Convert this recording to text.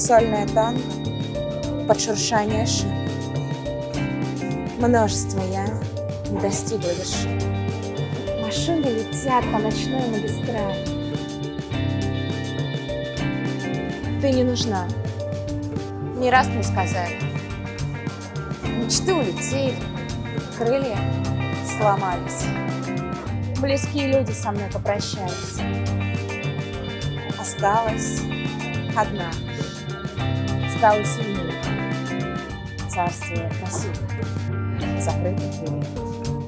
Сольное танго под шуршание шин. Множество я не достигла вершины. Машины летят по ночной магистрали. Ты не нужна. Не раз мне сказали. Мечты улетели, крылья сломались. Близкие люди со мной попрощались. Осталась одна. Стала сильнее. Царствие красивых, закрытых дверей.